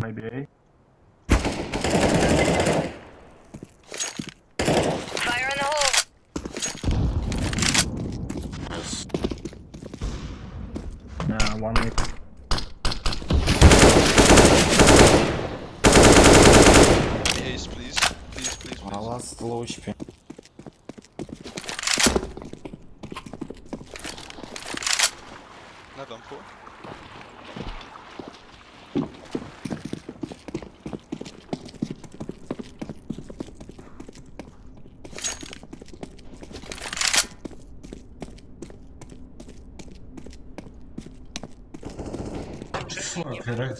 Maybe A. Fire in the hole. Yes. Uh, one A. Ace, please. Please, please, А please. last low HP. Not done for. Fuck, right?